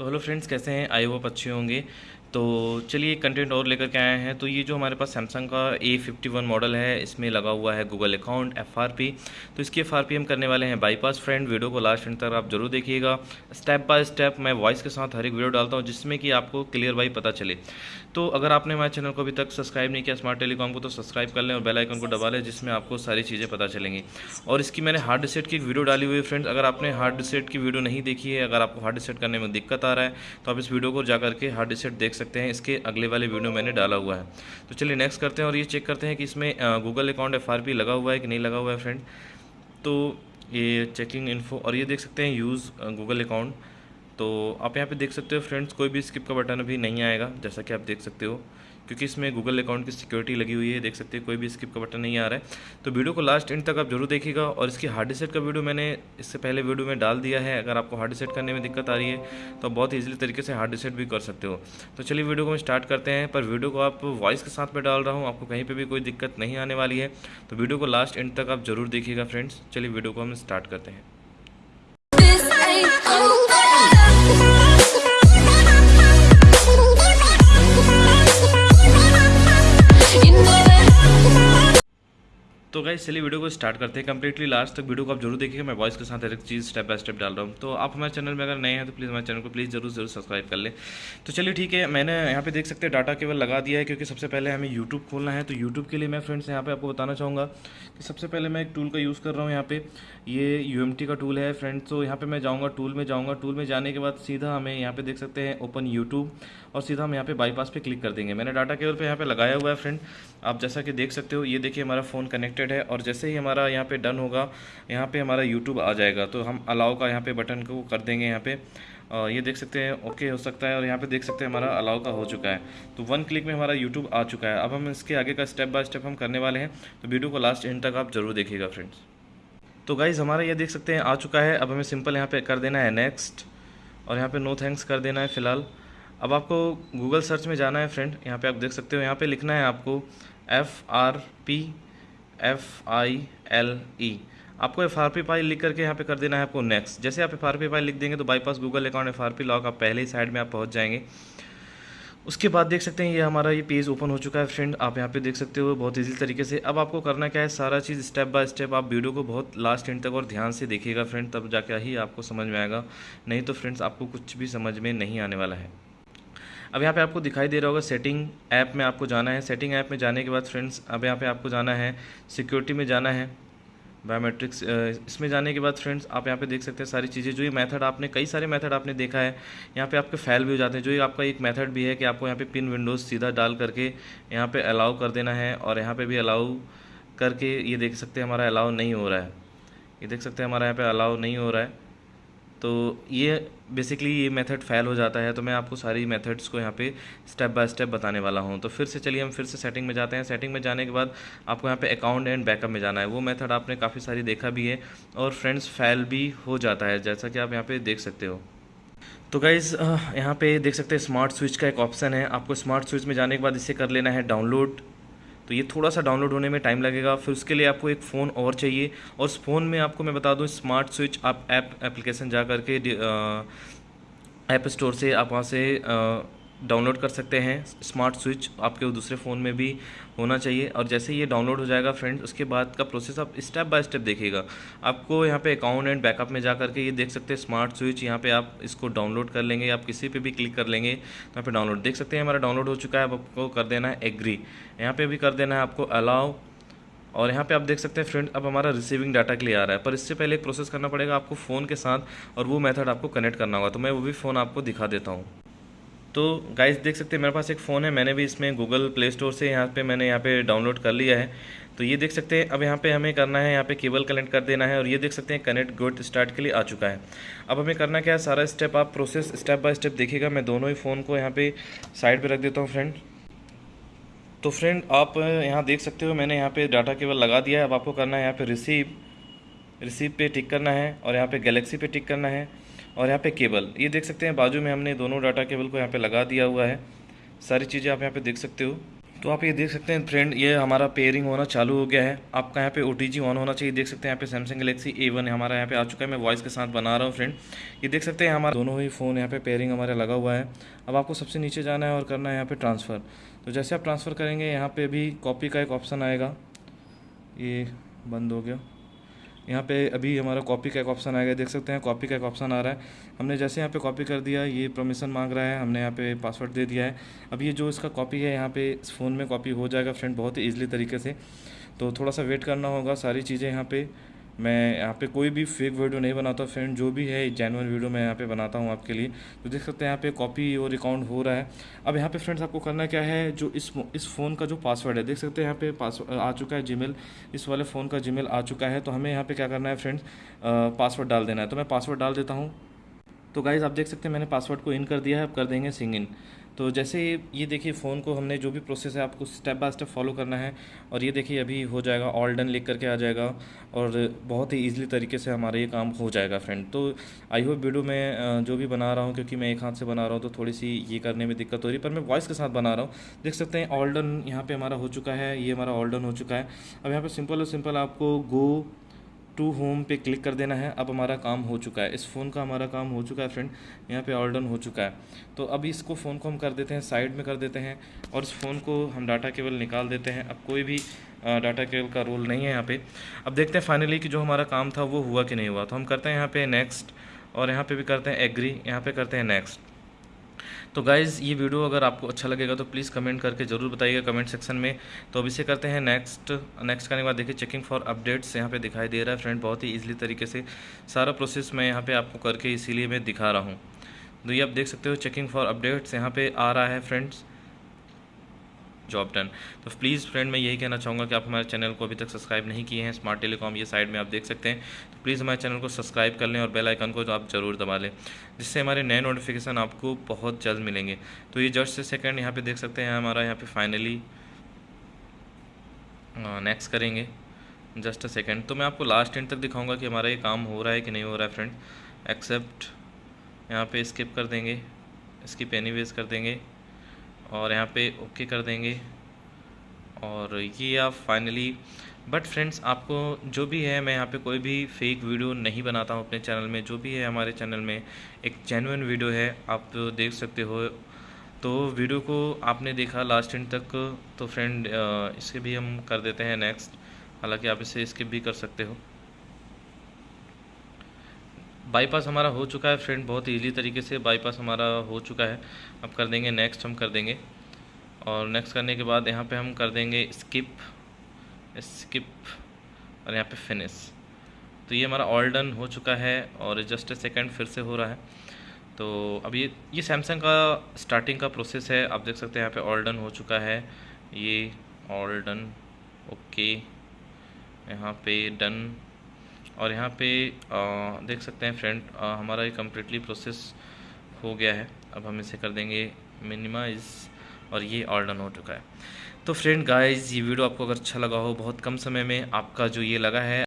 तो hello friends कैसे हैं? आई वो अच्छे होंगे। तो चलिए कंटेंट और लेकर के आए हैं। तो ये जो हमारे पास सैमसंग का ए फिफ्टी वन मॉडल है, इसमें लगा हुआ है Google account F R P तो इसकी एफ़ आर पी हम करने वाले हैं बाईपास फ्रेंड वीडियो को लास्ट एंड तक आप ज़रूर देखिएगा। स्टेप बाय स्टेप मैं वॉइस के साथ हर एक वीडियो डालता हूँ, जिसमें कि आपको क्लियर बाई पता चले। तो अगर आपने हमारे चैनल को अभी तक सब्सक्राइब नहीं किया स्मार्ट टेलीकॉम को तो सब्सक्राइब कर लें और बेलाइकन को दबा लें, जिसमें आपको सारी चीज़ें पता चलेंगी। और इसकी मैंने हार्ड डिसेट की वीडियो डाली हुई है फ्रेंड्स अगर आपने हार्ड डिसेट की वीडियो नहीं देखी है, अगर आपको हार्ड डिसेट करने में दिक्कत आ रहा है तो आप इस वीडियो को जा करके हार्ड डिसेट देख सकते हैं, इसके अगले वाले वीडियो मैंने डाला हुआ है। तो चलिए नेक्स्ट करते हैं और ये चेक करते हैं कि इसमें गूगल अकाउंट एफ़ लगा हुआ है कि नहीं लगा हुआ है फ्रेंड तो ये चेकिंग इन्फो और ये देख सकते हैं यूज़ गूगल अकाउंट तो आप यहाँ पे देख सकते हो फ्रेंड्स, कोई भी स्किप का बटन अभी नहीं आएगा, जैसा कि आप देख सकते हो, क्योंकि इसमें गूगल अकाउंट की सिक्योरिटी लगी हुई है, देख सकते हैं, कोई भी स्किप का बटन नहीं आ रहा है। तो वीडियो को लास्ट एंड तक आप ज़रूर देखिएगा, और इसकी हार्ड डिसेट का वीडियो मैंने इससे पहले वीडियो में डाल दिया है, अगर आपको हार्ड डिसेट करने में दिक्कत आ रही है तो आप बहुत ईजिली तरीके से हार्ड डिसेट भी कर सकते हो। तो चलिए वीडियो को हम स्टार्ट करते हैं, पर वीडियो को आप वॉइस के साथ में डाल रहा हूँ, आपको कहीं पर भी कोई दिक्कत नहीं आने वाली है। तो वीडियो को लास्ट एंड तक आप ज़रूर देखिएगा फ्रेंड्स चलिए वीडियो को हम स्टार्ट करते हैं। तो गाइस चलिए वीडियो को स्टार्ट करते हैं कंप्लीटली लास्ट तक वीडियो को आप ज़रूर देखिएगा। मैं वॉइस के साथ हर एक चीज़ स्टेप बाय स्टेप डाल रहा हूँ। तो आप हमारे चैनल में अगर नए हैं तो प्लीज़ हमारे चैनल को प्लीज़ ज़रूर ज़रूर सब्सक्राइब कर लें। तो चलिए ठीक है, मैंने यहाँ पे देख सकते हैं डाटा केवल लगा दिया है, क्योंकि सबसे पहले हमें यूट्यूब खोलना है। तो यूट्यूब के लिए मैं फ्रेंड्स यहाँ पर आपको बताना चाहूँगा कि सबसे पहले मैं एक टूल का यूज़ कर रहा हूँ यहाँ पे। ये UMT का टूल है फ्रेंड्स तो यहाँ पर मैं जाऊँगा टूल में जाऊँगा। टूल में जाने के बाद सीधा हमें यहाँ पे देख सकते हैं ओपन यूट्यूब और सीधा हम यहाँ पे बाईपास पे क्लिक कर देंगे। मैंने डाटा केवल पे यहाँ पे लगाया हुआ है फ्रेंड आप जैसा कि देख सकते हो, ये देखिए हमारा फ़ोन कनेक्टेड है और जैसे ही हमारा यहाँ पे डन होगा, यहाँ पे हमारा यूट्यूब आ जाएगा। तो हम अलाउ का यहाँ पे बटन को कर देंगे यहाँ पे। ये देख सकते हैं ओके हो सकता है और यहाँ पे देख सकते हैं हमारा अलाउ का हो चुका है। तो वन क्लिक में हमारा यूट्यूब आ चुका है। अब हम इसके आगे का स्टेप बाय स्टेप हम करने वाले हैं। तो वीडियो को लास्ट एंड तक आप ज़रूर देखिएगा फ्रेंड्स तो गाइज़ हमारा ये देख सकते हैं, आ चुका है। अब हमें सिंपल यहाँ पर कर देना है नेक्स्ट और यहाँ पर नो थैंक्स कर देना है फ़िलहाल। अब आपको गूगल सर्च में जाना है फ्रेंड यहाँ पे आप देख सकते हो, यहाँ पे लिखना है आपको F R P F I L E आपको एफ़ आर पी फ़ाइल लिख करके यहाँ पे कर देना है आपको नेक्स्ट जैसे आप एफ़ आर पी फ़ाइल लिख देंगे तो bypass Google account F R P lock आप पहले ही साइड में आप पहुँच जाएँगे। उसके बाद देख सकते हैं ये हमारा ये पेज ओपन हो चुका है फ्रेंड आप यहाँ पे देख सकते हो, बहुत ईजी तरीके से। अब आपको करना क्या है, सारा चीज़ स्टेप बाय स्टेप आप वीडियो को बहुत लास्ट एंड तक और ध्यान से देखिएगा फ्रेंड तब जाके ही आपको समझ में आएगा। नहीं तो फ्रेंड्स आपको कुछ भी समझ में नहीं आने वाला है। अब यहाँ पे आपको दिखाई दे रहा होगा सेटिंग ऐप में आपको जाना है। सेटिंग ऐप में जाने के बाद फ्रेंड्स अब यहाँ पे आपको जाना है। सिक्योरिटी में जाना है। बायोमेट्रिक्स इसमें जाने के बाद फ्रेंड्स आप यहाँ पे देख सकते हैं सारी चीज़ें। जो ये मेथड आपने, कई सारे मेथड आपने देखा है। यहाँ पे आपके फैल भी हो जाते हैं। जो ये आपका एक मेथड भी है कि आपको यहाँ पे पिन विंडोज़ सीधा डाल करके यहाँ पे अलाउ कर देना है और यहाँ पे भी अलाउ करके ये देख सकते हैं हमारा अलाउ नहीं हो रहा है। ये देख सकते हैं हमारा यहाँ पर अलाउ नहीं हो रहा है। तो ये बेसिकली ये मेथड फेल हो जाता है तो मैं आपको सारी मेथड्स को यहाँ पे स्टेप बाय स्टेप बताने वाला हूँ। तो फिर से चलिए हम फिर से सेटिंग में जाते हैं। सेटिंग में जाने के बाद आपको यहाँ पे अकाउंट एंड बैकअप में जाना है। वो मेथड आपने काफ़ी सारी देखा भी है और फ्रेंड्स फेल भी हो जाता है, जैसा कि आप यहाँ पर देख सकते हो। तो गाइज़ यहाँ पे देख सकते हैं स्मार्ट स्विच का एक ऑप्शन है। आपको स्मार्ट स्विच में जाने के बाद इसे कर लेना है डाउनलोड तो ये थोड़ा सा डाउनलोड होने में टाइम लगेगा। फिर उसके लिए आपको एक फ़ोन और चाहिए। और उस फ़ोन में आपको मैं बता दूँ स्मार्ट स्विच आप ऐप एप्लीकेशन जा करके ऐप स्टोर से आप वहाँ से डाउनलोड कर सकते हैं, स्मार्ट स्विच आपके दूसरे फ़ोन में भी होना चाहिए और जैसे ये डाउनलोड हो जाएगा फ्रेंड्स, उसके बाद का प्रोसेस आप स्टेप बाय स्टेप देखिएगा। आपको यहाँ पे अकाउंट एंड बैकअप में जा करके ये देख सकते हैं, स्मार्ट स्विच यहाँ पे आप इसको डाउनलोड कर लेंगे, आप किसी पे भी क्लिक कर लेंगे तो यहाँ पे डाउनलोड देख सकते हैं, हमारा डाउनलोड हो चुका है, अब आपको कर देना है एग्री। यहाँ पर भी कर देना है आपको अलाउ और यहाँ पे आप देख सकते हैं फ्रेंड, अब हमारा रिसीविंग डाटा के लिए आ रहा है, पर इससे पहले एक प्रोसेस करना पड़ेगा आपको फ़ोन के साथ और वो मेथड आपको कनेक्ट करना होगा तो मैं वो भी फ़ोन आपको दिखा देता हूँ। तो गाइस देख सकते हैं, मेरे पास एक फ़ोन है, मैंने भी इसमें गूगल प्ले स्टोर से यहाँ पे, मैंने यहाँ पे डाउनलोड कर लिया है। तो ये देख सकते हैं, अब यहाँ पे हमें करना है, यहाँ पे केबल कनेक्ट कर देना है और ये देख सकते हैं कनेक्ट गुड स्टार्ट के लिए आ चुका है। अब हमें करना क्या है, सारा स्टेप आप प्रोसेस स्टेप बाय स्टेप देखिएगा। मैं दोनों ही फ़ोन को यहाँ पर साइड पर रख देता हूँ फ्रेंड तो फ्रेंड आप यहाँ देख सकते हो, मैंने यहाँ पर डाटा केबल लगा दिया है। अब आपको करना है यहाँ पर रिसीव रिसीव पे टिक करना है और यहाँ पे गैलेक्सी पे टिक करना है। और यहाँ पे केबल, ये देख सकते हैं बाजू में हमने दोनों डाटा केबल को यहाँ पे लगा दिया हुआ है। सारी चीज़ें आप यहाँ पे देख सकते हो। तो आप ये देख सकते हैं फ्रेंड ये हमारा पेयरिंग होना चालू हो गया है। आपका यहाँ पे ओटीजी ऑन होना चाहिए। देख सकते हैं यहाँ पे सैमसंग गलेक्सी ए वन हमारा यहाँ पे आ चुका है। मैं वॉइस के साथ बना रहा हूँ फ्रेंड ये देख सकते हैं हमारा दोनों ही फ़ोन यहाँ पे पेयरिंग हमारा लगा हुआ है। अब आपको सबसे नीचे जाना है और करना है यहाँ पर ट्रांसफ़र तो जैसे आप ट्रांसफ़र करेंगे, यहाँ पर भी कॉपी का एक ऑप्शन आएगा। ये बंद हो गया। यहाँ पे अभी हमारा कॉपी का एक ऑप्शन आएगा देख सकते हैं कॉपी का एक ऑप्शन आ रहा है। हमने जैसे यहाँ पे कॉपी कर दिया, ये परमिशन मांग रहा है, हमने यहाँ पे पासवर्ड दे दिया है। अब ये जो इसका कॉपी है, यहाँ पे इस फ़ोन में कॉपी हो जाएगा फ्रेंड बहुत ही ईजिली तरीके से। तो थोड़ा सा वेट करना होगा, सारी चीज़ें यहाँ पे मैं यहाँ पे कोई भी फेक वीडियो नहीं बनाता फ्रेंड जो भी है जेनवन वीडियो मैं यहाँ पे बनाता हूँ आपके लिए। तो देख सकते हैं यहाँ पे कॉपी और अकाउंट हो रहा है। अब यहाँ पे फ्रेंड्स आपको करना क्या है, जो इस इस फ़ोन का जो पासवर्ड है, देख सकते हैं यहाँ पे पासवर्ड आ चुका है जी इस वाले फ़ोन का जी आ चुका है। तो हमें यहाँ पर क्या करना है फ्रेंड्स पासवर्ड डाल देना है। तो मैं पासवर्ड डाल देता हूँ। तो गाइज़ आप देख सकते हैं मैंने पासवर्ड को इन कर दिया है। अब कर देंगे सिंग इन तो जैसे ये देखिए फ़ोन को हमने जो भी प्रोसेस है, आपको स्टेप बाय स्टेप फॉलो करना है। और ये देखिए, अभी हो जाएगा ऑल डन लिख करके आ जाएगा। और बहुत ही ईजिली तरीके से हमारा ये काम हो जाएगा फ्रेंड तो आई होप वीडियो में जो भी बना रहा हूँ, क्योंकि मैं एक हाथ से बना रहा हूँ तो थोड़ी सी ये करने में दिक्कत हो रही है। पर मैं वॉइस के साथ बना रहा हूँ। देख सकते हैं ऑल डन यहाँ पर हमारा हो चुका है, ये हमारा ऑल डन हो चुका है। अब यहाँ पर सिंपल और सिंपल आपको गो टू होम पे क्लिक कर देना है। अब हमारा काम हो चुका है। इस फ़ोन का हमारा काम हो चुका है फ्रेंड। यहाँ पे ऑल डन हो चुका है। तो अभी इसको फ़ोन को हम कर देते हैं, साइड में कर देते हैं और इस फ़ोन को हम डाटा केबल निकाल देते हैं। अब कोई भी डाटा केबल का रोल नहीं है यहाँ पर अब देखते हैं फाइनली कि जो हमारा काम था वो हुआ कि नहीं हुआ। तो हम करते हैं यहाँ पर नेक्स्ट और यहाँ पर भी करते हैं एग्री। यहाँ पर करते हैं नेक्स्ट। तो गाइज़ ये वीडियो अगर आपको अच्छा लगेगा तो प्लीज़ कमेंट करके ज़रूर बताइएगा कमेंट सेक्शन में। तो अब इसे करते हैं नेक्स्ट नेक्स्ट करने के बाद देखिए चेकिंग फॉर अपडेट्स यहाँ पे दिखाई दे रहा है। फ्रेंड बहुत ही ईजिली तरीके से सारा प्रोसेस मैं यहाँ पे आपको करके इसीलिए मैं दिखा रहा हूँ। तो ये आप देख सकते हो चेकिंग फॉर अपडेट्स यहाँ पर आ रहा है फ्रेंड्स जॉब डन तो प्लीज़ फ्रेंड मैं यही कहना चाहूँगा कि आप हमारे चैनल को अभी तक सब्सक्राइब नहीं किए हैं स्मार्ट टेलीकॉम ये साइड में आप देख सकते हैं। तो प्लीज़ हमारे चैनल को सब्सक्राइब कर लें और बेल आइकन को तो आप ज़रूर दबा लें, जिससे हमारे नए नोटिफिकेशन आपको बहुत जल्द मिलेंगे। तो ये जस्ट से सेकेंड यहाँ पर देख सकते हैं, हमारा यहाँ पर फाइनली नेक्स्ट करेंगे। जस्ट अ सेकेंड तो मैं आपको लास्ट एंड तक दिखाऊँगा कि हमारा ये काम हो रहा है कि नहीं हो रहा है फ्रेंड एक्सेप्ट यहाँ पे स्किप कर देंगे स्किप एनी वेज कर देंगे। और यहाँ पे ओके कर देंगे। और ये आप फाइनली बट फ्रेंड्स आपको जो भी है, मैं यहाँ पे कोई भी फेक वीडियो नहीं बनाता हूँ अपने चैनल में। जो भी है हमारे चैनल में, एक जेनुइन वीडियो है, आप देख सकते हो। तो वीडियो को आपने देखा लास्ट एंड तक तो फ्रेंड इसे भी हम कर देते हैं नेक्स्ट हालाँकि आप इसे स्किप भी कर सकते हो। बाईपास हमारा हो चुका है फ्रेंड बहुत ईजी तरीके से बाईपास हमारा हो चुका है। अब कर देंगे नेक्स्ट हम कर देंगे। और नेक्स्ट करने के बाद यहाँ पे हम कर देंगे स्किप स्किप और यहाँ पे फिनिश तो ये हमारा ऑल डन हो चुका है और जस्ट ए सेकेंड फिर से हो रहा है। तो अब ये ये सैमसंग का स्टार्टिंग का प्रोसेस है। आप देख सकते हैं यहाँ पे ऑल डन हो चुका है। ये ऑल डन ओके यहाँ पे डन और यहाँ पे आ, देख सकते हैं फ्रेंड हमारा ये कम्प्लीटली प्रोसेस हो गया है। अब हम इसे कर देंगे मिनिमाइज़ और ये ऑल डन हो चुका है। तो फ्रेंड गाइस ये वीडियो आपको अगर अच्छा लगा हो बहुत कम समय में आपका जो ये लगा है